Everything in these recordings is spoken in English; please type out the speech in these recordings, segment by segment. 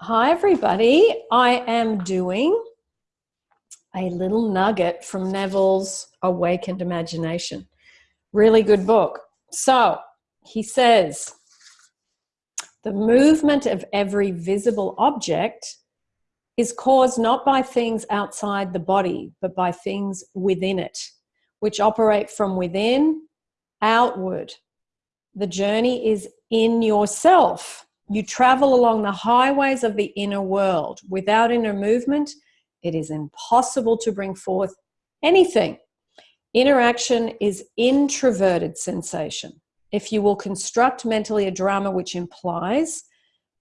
Hi, everybody. I am doing a little nugget from Neville's Awakened Imagination. Really good book. So he says, the movement of every visible object is caused not by things outside the body, but by things within it, which operate from within outward. The journey is in yourself you travel along the highways of the inner world. Without inner movement, it is impossible to bring forth anything. Interaction is introverted sensation. If you will construct mentally a drama which implies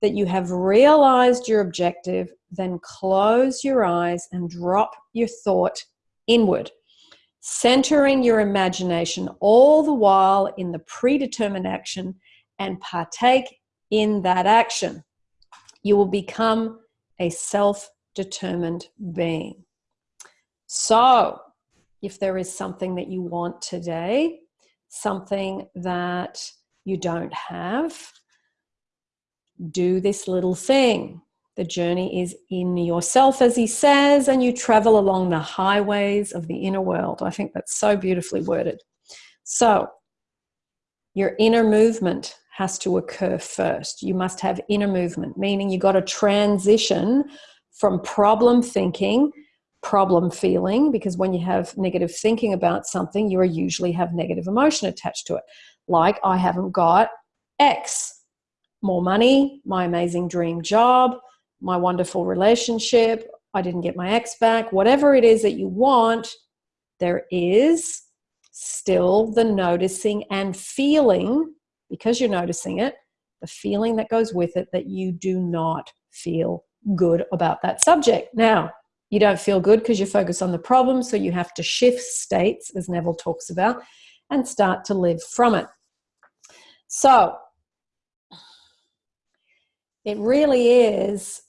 that you have realized your objective, then close your eyes and drop your thought inward, centering your imagination all the while in the predetermined action and partake in that action. You will become a self determined being. So, if there is something that you want today, something that you don't have, do this little thing. The journey is in yourself, as he says, and you travel along the highways of the inner world. I think that's so beautifully worded. So, your inner movement has to occur first. You must have inner movement, meaning you got to transition from problem thinking, problem feeling, because when you have negative thinking about something, you usually have negative emotion attached to it. Like, I haven't got X, more money, my amazing dream job, my wonderful relationship, I didn't get my ex back, whatever it is that you want, there is still the noticing and feeling because you're noticing it, the feeling that goes with it that you do not feel good about that subject. Now, you don't feel good because you focus on the problem, so you have to shift states, as Neville talks about, and start to live from it. So, it really is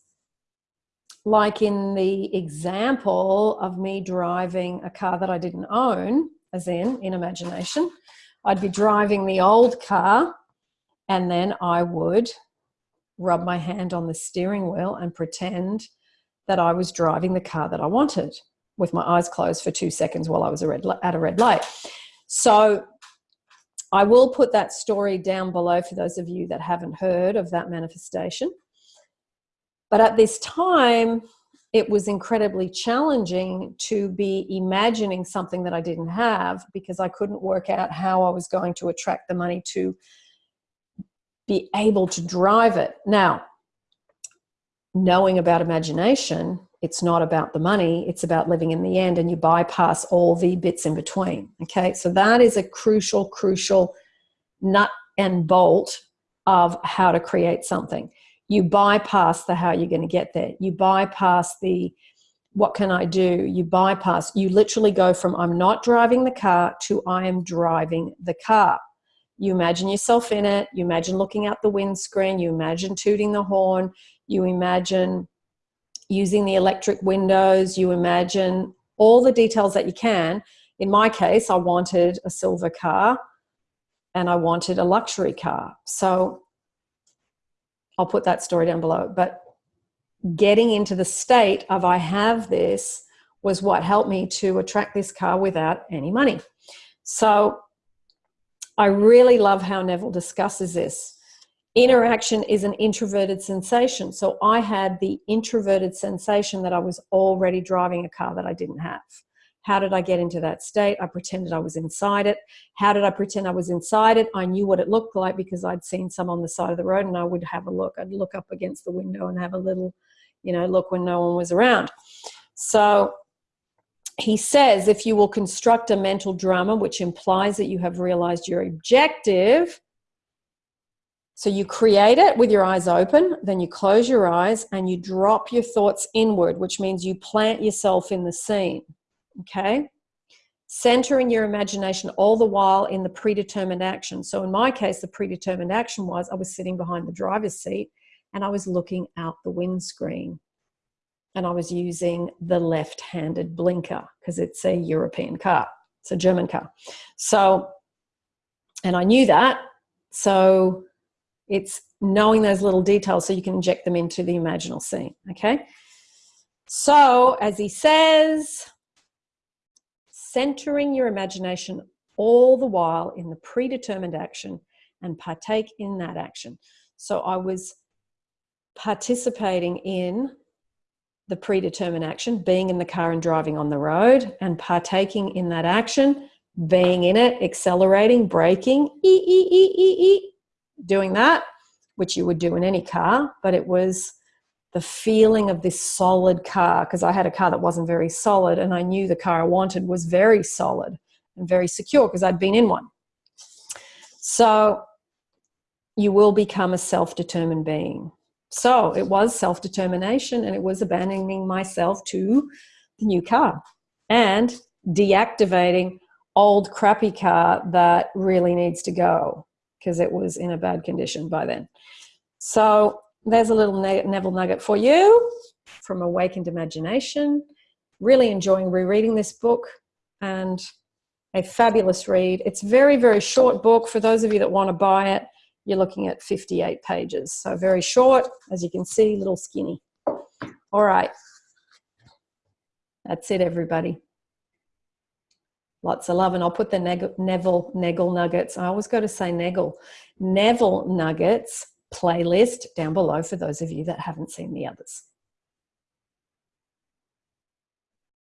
like in the example of me driving a car that I didn't own, as in, in imagination. I'd be driving the old car and then I would rub my hand on the steering wheel and pretend that I was driving the car that I wanted with my eyes closed for two seconds while I was at a red light. So I will put that story down below for those of you that haven't heard of that manifestation. But at this time, it was incredibly challenging to be imagining something that I didn't have because I couldn't work out how I was going to attract the money to be able to drive it. Now, knowing about imagination, it's not about the money, it's about living in the end, and you bypass all the bits in between. Okay, so that is a crucial, crucial nut and bolt of how to create something you bypass the how you're going to get there. You bypass the what can i do? You bypass you literally go from i'm not driving the car to i am driving the car. You imagine yourself in it. You imagine looking out the windscreen. You imagine tooting the horn. You imagine using the electric windows. You imagine all the details that you can. In my case i wanted a silver car and i wanted a luxury car. So I'll put that story down below. But getting into the state of I have this was what helped me to attract this car without any money. So I really love how Neville discusses this. Interaction is an introverted sensation. So I had the introverted sensation that I was already driving a car that I didn't have. How did I get into that state? I pretended I was inside it. How did I pretend I was inside it? I knew what it looked like because I'd seen some on the side of the road and I would have a look. I'd look up against the window and have a little, you know, look when no one was around. So he says if you will construct a mental drama which implies that you have realized your objective, so you create it with your eyes open, then you close your eyes and you drop your thoughts inward, which means you plant yourself in the scene okay? Centering your imagination all the while in the predetermined action. So in my case, the predetermined action was I was sitting behind the driver's seat and I was looking out the windscreen and I was using the left-handed blinker because it's a European car. It's a German car. So, and I knew that. So it's knowing those little details so you can inject them into the imaginal scene. Okay. So, as he says, centering your imagination all the while in the predetermined action and partake in that action. So, I was participating in the predetermined action, being in the car and driving on the road, and partaking in that action, being in it, accelerating, braking, e, e, e, e, e, doing that, which you would do in any car, but it was the feeling of this solid car because I had a car that wasn't very solid and I knew the car I wanted was very solid and very secure because I'd been in one. So you will become a self-determined being. So it was self-determination and it was abandoning myself to the new car and deactivating old crappy car that really needs to go because it was in a bad condition by then. So there's a little Neville nugget for you from Awakened Imagination. Really enjoying rereading this book and a fabulous read. It's very, very short book. For those of you that want to buy it, you're looking at 58 pages. So very short, as you can see, little skinny. All right. That's it, everybody. Lots of love. And I'll put the Neville, Neville Nuggets. I always got to say Neville. Neville Nuggets playlist down below for those of you that haven't seen the others.